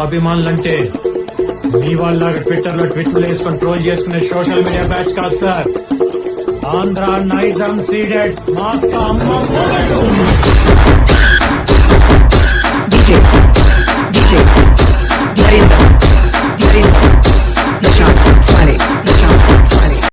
అభిమానులంటే మీ వాళ్ళగా ట్విట్టర్లో ట్విట్లు వేసుకొని ట్రోల్ చేసుకునే సోషల్ మీడియా బ్యాచ్ కాదు సార్. ఆంధ్ర నైజం సీడెడ్ మాస్క్ అమ్మ.